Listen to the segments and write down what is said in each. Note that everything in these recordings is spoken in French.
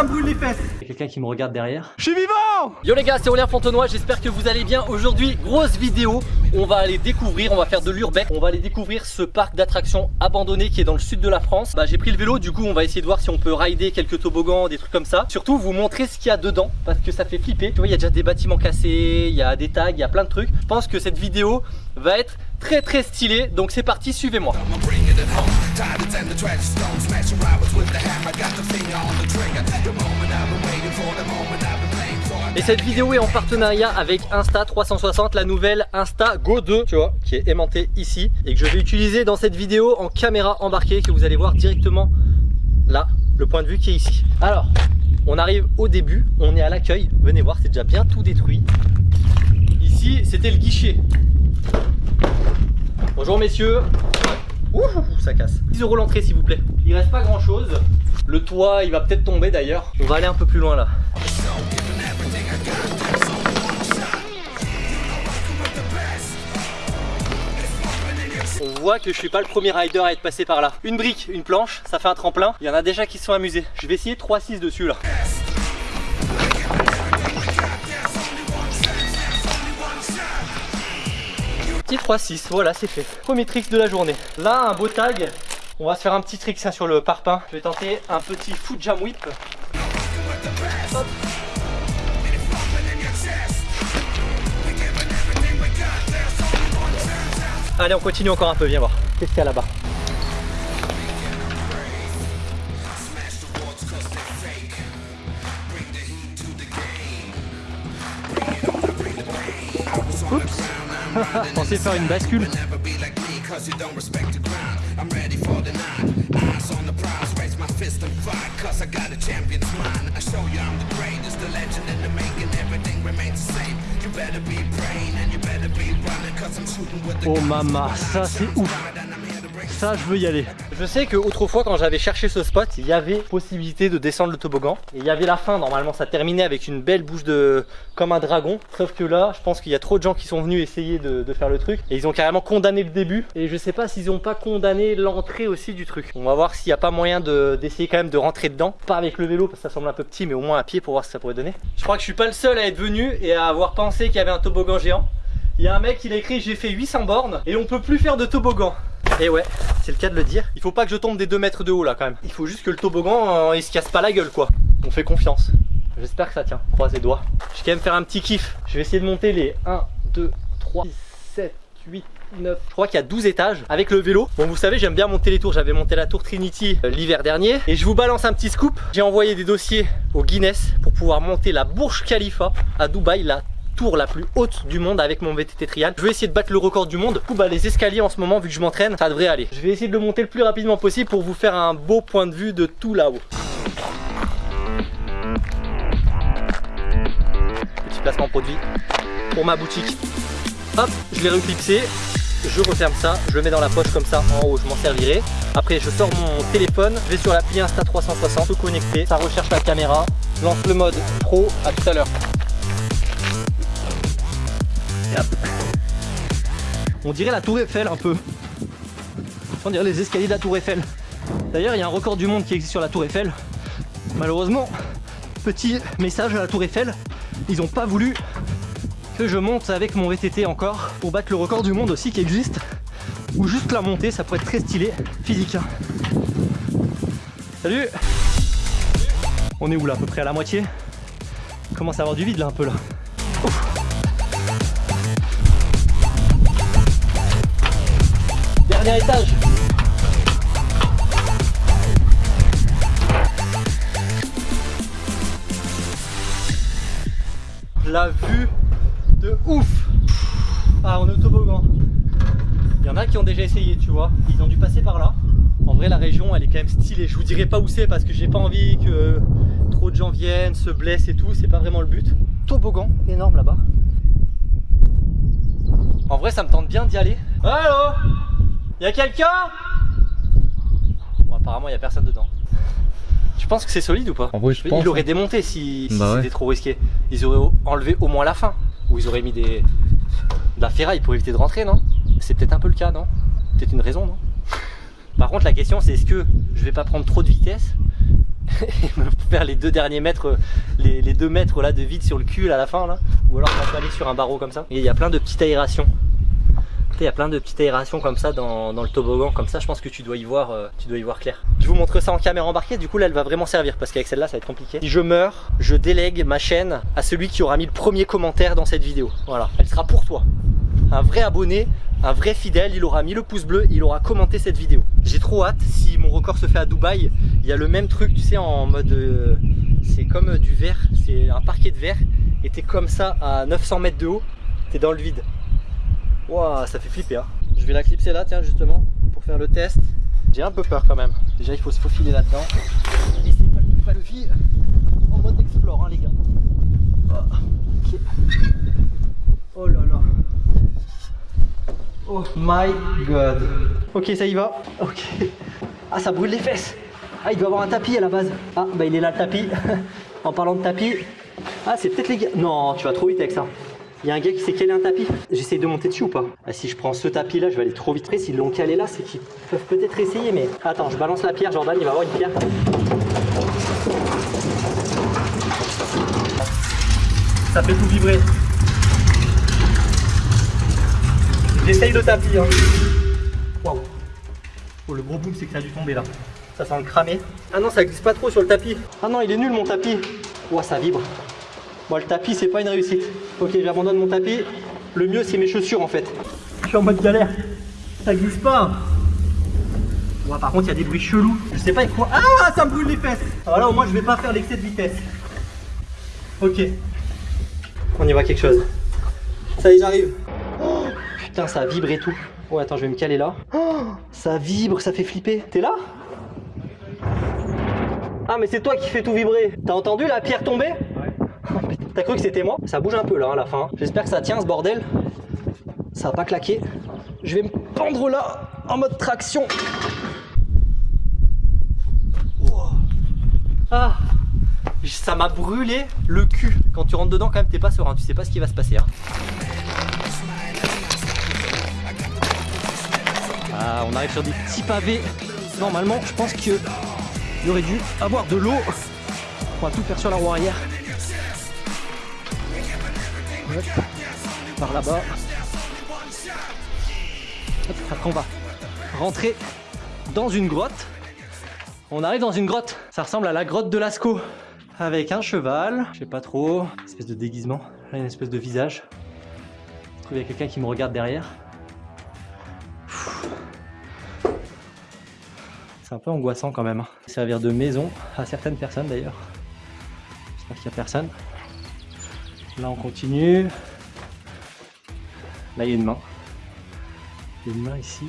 ça me brûle les fesses Il y a quelqu'un qui me regarde derrière? Je suis vivant Yo les gars, c'est Aurélien Fontenoy, j'espère que vous allez bien. Aujourd'hui, grosse vidéo, on va aller découvrir, on va faire de l'urbex, on va aller découvrir ce parc d'attractions abandonné qui est dans le sud de la France. Bah j'ai pris le vélo, du coup on va essayer de voir si on peut rider quelques toboggans, des trucs comme ça. Surtout vous montrer ce qu'il y a dedans, parce que ça fait flipper. Tu vois, il y a déjà des bâtiments cassés, il y a des tags, il y a plein de trucs. Je pense que cette vidéo va être très très stylée, donc c'est parti, suivez-moi. Et cette vidéo est en partenariat avec Insta360, la nouvelle Insta Go 2, tu vois, qui est aimantée ici et que je vais utiliser dans cette vidéo en caméra embarquée que vous allez voir directement là, le point de vue qui est ici. Alors, on arrive au début, on est à l'accueil, venez voir, c'est déjà bien tout détruit. Ici, c'était le guichet. Bonjour messieurs. Ouh, ça casse. 10 euros l'entrée s'il vous plaît. Il reste pas grand chose. Le toit, il va peut-être tomber d'ailleurs. On va aller un peu plus loin là. On voit que je suis pas le premier rider à être passé par là. Une brique, une planche, ça fait un tremplin. Il y en a déjà qui se sont amusés. Je vais essayer 3-6 dessus là. Petit 3-6, voilà c'est fait. Premier trick de la journée. Là, un beau tag. On va se faire un petit trick ça, sur le parpaing. Je vais tenter un petit foot jam whip. Allez, on continue encore un peu, viens voir. Qu'est-ce qu'il y a là-bas? Pensais faire une bascule. Oh maman, ça c'est ouf ça je veux y aller Je sais que autrefois quand j'avais cherché ce spot il y avait possibilité de descendre le toboggan. Et il y avait la fin. Normalement ça terminait avec une belle bouche de comme un dragon. Sauf que là je pense qu'il y a trop de gens qui sont venus essayer de, faire le truc. Et ils ont carrément condamné le début. Et je sais pas s'ils ont pas condamné l'entrée aussi du truc. On va voir s'il n'y a pas moyen d'essayer quand même de rentrer dedans. Pas avec le vélo parce que ça semble un peu petit mais au moins à pied pour voir ce que ça pourrait donner. Je crois que je suis pas le seul à être venu et à avoir pensé qu'il y avait un toboggan géant. Il y a un mec il a écrit j'ai fait 800 bornes et on peut plus faire de toboggan et ouais, c'est le cas de le dire. Il faut pas que je tombe des 2 mètres de haut là quand même. Il faut juste que le toboggan euh, il se casse pas la gueule quoi. On fait confiance. J'espère que ça tient. Croise les doigts. Je vais quand même faire un petit kiff. Je vais essayer de monter les 1, 2, 3, 6, 7, 8, 9. Je crois qu'il y a 12 étages avec le vélo. Bon, vous savez, j'aime bien monter les tours. J'avais monté la tour Trinity euh, l'hiver dernier. Et je vous balance un petit scoop. J'ai envoyé des dossiers au Guinness pour pouvoir monter la Burj Khalifa à Dubaï, la la plus haute du monde avec mon VTT trial. Je vais essayer de battre le record du monde. Du coup, bah, les escaliers en ce moment, vu que je m'entraîne, ça devrait aller. Je vais essayer de le monter le plus rapidement possible pour vous faire un beau point de vue de tout là-haut. Petit placement produit pour ma boutique. Hop, je l'ai reclipsé. Je referme ça, je le mets dans la poche comme ça en haut, je m'en servirai. Après, je sors mon téléphone, je vais sur l'appli Insta360, tout connecté, ça recherche la caméra, lance le mode pro, à tout à l'heure. On dirait la tour Eiffel un peu. On dirait les escaliers de la tour Eiffel. D'ailleurs, il y a un record du monde qui existe sur la tour Eiffel. Malheureusement, petit message à la tour Eiffel, ils n'ont pas voulu que je monte avec mon VTT encore pour battre le record du monde aussi qui existe. Ou juste la montée, ça pourrait être très stylé, physique. Hein. Salut On est où là À peu près à la moitié? Commence à avoir du vide là un peu là? Dernier étage. La vue de ouf. Ah on est toboggan Il y en a qui ont déjà essayé tu vois. Ils ont dû passer par là. En vrai la région elle est quand même stylée. Je vous dirai pas où c'est parce que j'ai pas envie que trop de gens viennent, se blessent et tout. C'est pas vraiment le but. Toboggan énorme là-bas. En vrai ça me tente bien d'y aller. Allo Y'a quelqu'un? Bon apparemment il y a personne dedans. Tu penses que c'est solide ou pas? En vrai je pense. Ils l'auraient hein. démonté si, bah c'était trop risqué. Ils auraient enlevé au moins la fin. Ou ils auraient mis des... de la ferraille pour éviter de rentrer non? C'est peut-être un peu le cas non? Peut-être une raison non? Par contre la question c'est est-ce que je vais pas prendre trop de vitesse et me faire les deux derniers mètres, les, les deux mètres là de vide sur le cul à la fin là, ou alors on va aller sur un barreau comme ça? Et il y a plein de petites aérations il y a plein de petites aérations comme ça dans, le toboggan, comme ça je pense que tu dois y voir euh, tu dois y voir clair. Je vous montre ça en caméra embarquée, du coup là elle va vraiment servir parce qu'avec celle-là ça va être compliqué. Si je meurs, je délègue ma chaîne à celui qui aura mis le premier commentaire dans cette vidéo. Voilà, elle sera pour toi. Un vrai abonné, un vrai fidèle, il aura mis le pouce bleu, il aura commenté cette vidéo. J'ai trop hâte, si mon record se fait à Dubaï, il y a le même truc, tu sais, en mode... Euh, c'est comme du verre, c'est un parquet de verre, et t'es comme ça à 900 mètres de haut, t'es dans le vide. Waouh, ça fait flipper. Hein. Je vais la clipser là, tiens, justement, pour faire le test. J'ai un peu peur quand même. Déjà, il faut se faufiler là-dedans. Et c'est pas, le vie en mode explore, hein, les gars. Oh, oh là là. Oh my god. Ok, ça y va. Ok. Ah, ça brûle les fesses. Ah, il doit avoir un tapis à la base. Ah, bah il est là le tapis. en parlant de tapis. Ah, c'est peut-être les gars. Non, tu vas trop vite avec ça. Il y a un gars qui s'est calé un tapis. J'essaye de monter dessus ou pas ah, Si je prends ce tapis là, je vais aller trop vite. S'ils l'ont calé là, c'est qu'ils peuvent peut-être essayer. Mais attends, je balance la pierre. Jordan, il va avoir une pierre. Ça fait tout vibrer. J'essaye le tapis. Hein. Waouh. Oh, le gros boom, c'est que ça a dû tomber là. Ça sent le cramer. Ah non, ça glisse pas trop sur le tapis. Ah non, il est nul mon tapis. Ouah, ça vibre. Moi, le tapis, c'est pas une réussite. Ok, j'abandonne mon tapis. Le mieux, c'est mes chaussures en fait. Je suis en mode galère. Ça glisse pas. par contre, il y a des bruits chelous. Je sais pas quoi. Ah, ça me brûle les fesses. Alors là, au moins, je vais pas faire l'excès de vitesse. Ok. On y voit quelque chose. Ça y est, j'arrive. Oh, putain, ça vibre et tout. Oh, attends, je vais me caler là. Oh, ça vibre, ça fait flipper. T'es là? Ah, mais c'est toi qui fais tout vibrer. T'as entendu la pierre tomber? T'as cru que c'était moi Ça bouge un peu là à la fin. J'espère que ça tient ce bordel. Ça va pas claquer. Je vais me pendre là en mode traction. Ah Ça m'a brûlé le cul. Quand tu rentres dedans quand même t'es pas serein. Tu sais pas ce qui va se passer. Hein. Ah, on arrive sur des petits pavés. Normalement, je pense qu'il y aurait dû avoir de l'eau. On va tout faire sur la roue arrière par là-bas. Après on va rentrer dans une grotte. On arrive dans une grotte. Ça ressemble à la grotte de Lascaux. Avec un cheval, je sais pas trop, espèce de déguisement. Là, une espèce de visage. Je trouve qu'il y a quelqu'un qui me regarde derrière. C'est un peu angoissant quand même. Hein. Servir de maison à certaines personnes d'ailleurs. J'espère qu'il n'y a personne. Là, on continue. Là, il y a une main. Il y a une main ici.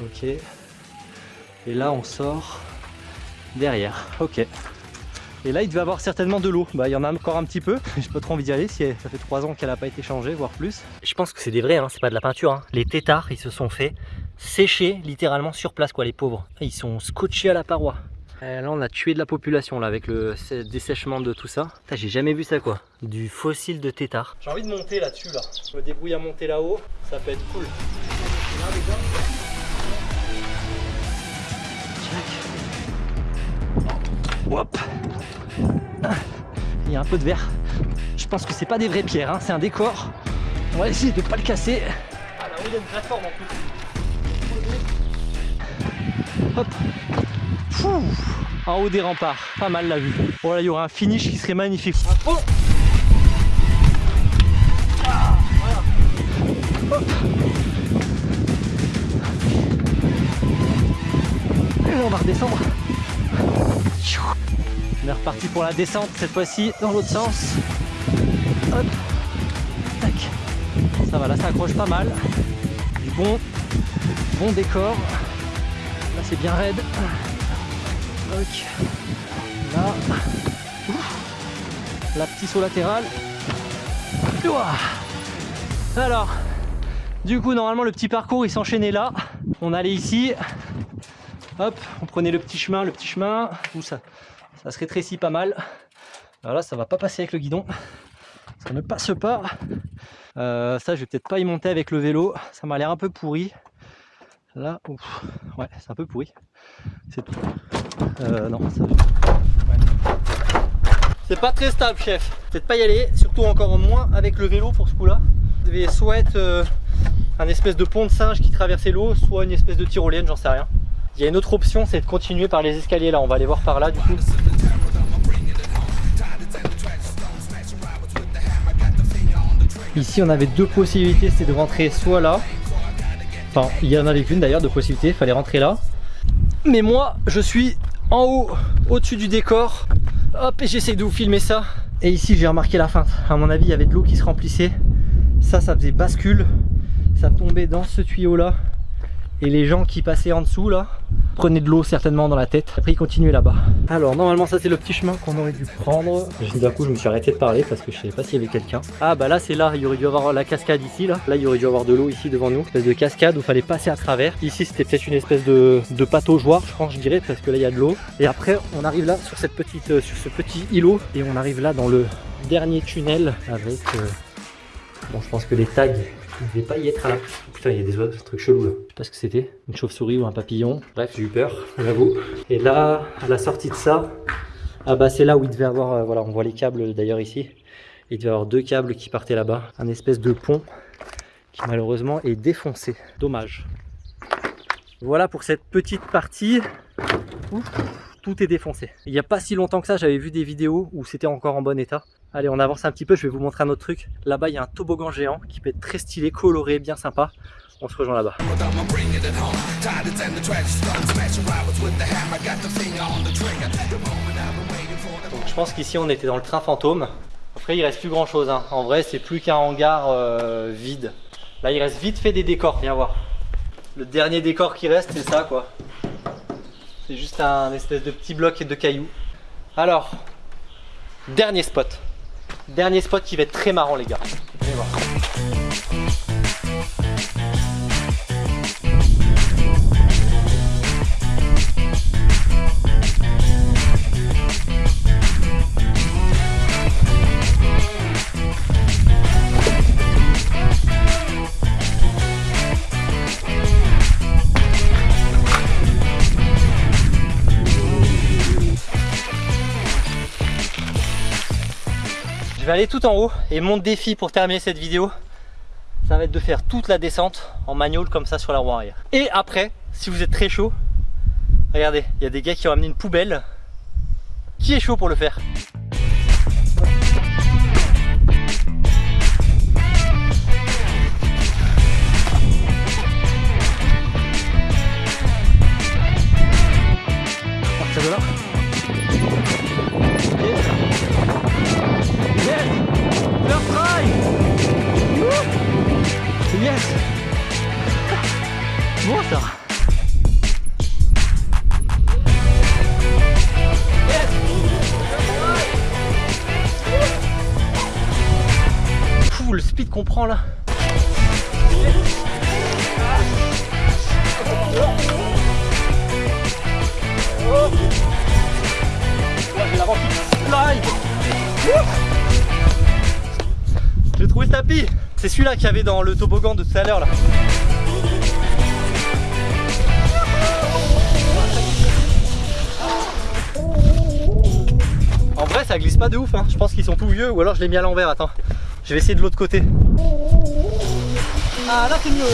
Ok. Et là, on sort derrière. Ok. Et là, il devait avoir certainement de l'eau. Bah, il y en a encore un petit peu. J'ai pas trop envie d'y aller. Si ça fait trois ans qu'elle n'a pas été changée, voire plus. Je pense que c'est des vrais, hein. c'est pas de la peinture. Hein. Les tétards, ils se sont fait sécher littéralement sur place, quoi, les pauvres. Ils sont scotchés à la paroi. Euh, là on a tué de la population là avec le dessèchement de tout ça. J'ai jamais vu ça quoi. Du fossile de tétard. J'ai envie de monter là-dessus là. Je me débrouille à monter là-haut. Ça peut être cool. Hop. Il y a un peu de verre. Je pense que c'est pas des vraies pierres, hein. c'est un décor. On va essayer de pas le casser. Ah là-haut il y a une plateforme en plus. Hop en haut des remparts, pas mal la vue. Voilà, il y aura un finish qui serait magnifique. Et on va redescendre. On est reparti pour la descente cette fois-ci dans l'autre sens. Hop. Tac. Ça va, là ça accroche pas mal. Du bon, bon décor. Là c'est bien raide. Là. La petite saut latéral. Alors, du coup, normalement, le petit parcours, il s'enchaînait là. On allait ici. Hop, on prenait le petit chemin, le petit chemin. Où ça, ça se rétrécit pas mal. Alors là, ça va pas passer avec le guidon. Ça ne passe pas. Euh, ça, je vais peut-être pas y monter avec le vélo. Ça m'a l'air un peu pourri. Là, ouais, c'est un peu pourri. C'est tout. Euh, non, ça... ouais. C'est pas très stable, chef. Peut-être pas y aller, surtout encore moins avec le vélo pour ce coup-là. Vous devez soit être euh, un espèce de pont de singe qui traversait l'eau, soit une espèce de tyrolienne, j'en sais rien. Il y a une autre option, c'est de continuer par les escaliers là. On va aller voir par là du coup. Ici, on avait deux possibilités, c'était de rentrer soit là. Enfin, il y en avait qu'une d'ailleurs de possibilités, il fallait rentrer là. Mais moi, je suis en haut, au-dessus du décor. Hop, et j'essaie de vous filmer ça. Et ici, j'ai remarqué la feinte. À mon avis, il y avait de l'eau qui se remplissait. Ça, ça faisait bascule. Ça tombait dans ce tuyau là. Et les gens qui passaient en dessous là, prenaient de l'eau certainement dans la tête. Après, ils continuaient là-bas. Alors, normalement, ça c'est le petit chemin qu'on aurait dû prendre. D'un coup, je me suis arrêté de parler parce que je savais pas s'il y avait quelqu'un. Ah, bah là, c'est là. Il y aurait dû avoir la cascade ici. Là, là il y aurait dû avoir de l'eau ici devant nous. Une espèce de cascade où il fallait passer à travers. Ici, c'était peut-être une espèce de, de pataugeoire, je pense, je dirais, parce que là, il y a de l'eau. Et après, on arrive là sur cette petite, euh, sur ce petit îlot et on arrive là dans le dernier tunnel avec. euh, Bon, je pense que les tags, ne devait pas y être là. Putain, il y a des oiseaux, ce truc chelou là. Je sais pas ce que c'était, une chauve-souris ou un papillon. Bref, j'ai eu peur, j'avoue. Et là, à la sortie de ça, ah bah c'est là où il devait avoir, euh, voilà, on voit les câbles d'ailleurs ici. Il devait y avoir deux câbles qui partaient là-bas. Un espèce de pont qui malheureusement est défoncé. Dommage. Voilà pour cette petite partie. Ouf, est défoncé. Il n'y a pas si longtemps que ça, j'avais vu des vidéos où c'était encore en bon état. Allez, on avance un petit peu, je vais vous montrer un autre truc. Là-bas, il y a un toboggan géant qui peut être très stylé, coloré, bien sympa. On se rejoint là-bas. Je pense qu'ici on était dans le train fantôme. Après il reste plus grand chose. En vrai c'est plus qu'un hangar euh, vide. Là il reste vite fait des décors, viens voir. Le dernier décor qui reste c'est ça quoi. C'est juste un espèce de petit bloc de cailloux. Alors, dernier spot. Dernier spot qui va être très marrant les gars. Voir. Je vais aller tout en haut et mon défi pour terminer cette vidéo, ça va être de faire toute la descente en manual comme ça sur la roue arrière. Et après, si vous êtes très chaud, regardez, il y a des gars qui ont amené une poubelle. Qui est chaud pour le faire J'ai trouvé ce tapis. C'est celui-là qu'il y avait dans le toboggan de tout à l'heure là. En vrai ça glisse pas de ouf hein. Je pense qu'ils sont tout vieux ou alors je l'ai mis à l'envers. Attends. Je vais essayer de l'autre côté. Ah là c'est mieux.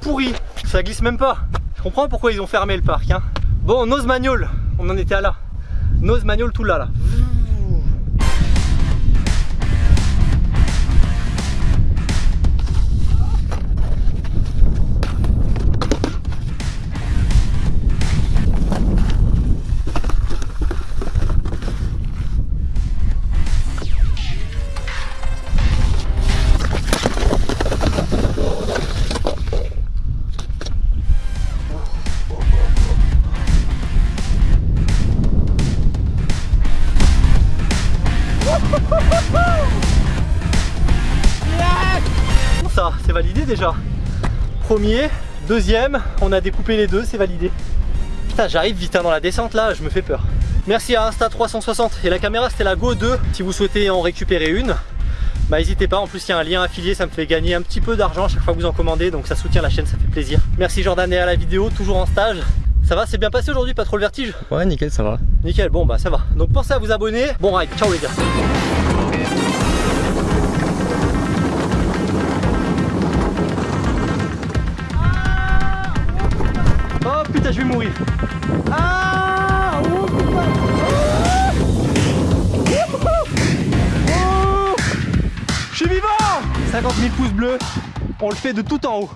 Pourri. Ça glisse même pas. Je comprends pourquoi ils ont fermé le parc. Hein. Bon, nose manual, on en était à là. Nose manual tout là là. Déjà. Premier, deuxième, on a découpé les deux, c'est validé. Putain, j'arrive vite hein, dans la descente là, je me fais peur. Merci à Insta360 et la caméra c'était la Go 2 si vous souhaitez en récupérer une. bah n'hésitez pas, en plus il y a un lien affilié, ça me fait gagner un petit peu d'argent à chaque fois que vous en commandez, donc ça soutient la chaîne, ça fait plaisir. Merci Jordan et à la vidéo, toujours en stage. Ça va, c'est bien passé aujourd'hui, pas trop le vertige? Ouais, nickel, ça va. Nickel, bon bah ça va. Donc pensez à vous abonner. Bon ride, ciao les gars. Oh je vais mourir. Ah oh, putain. Oh Je suis vivant 50 000 pouces bleus, on le fait de tout en haut.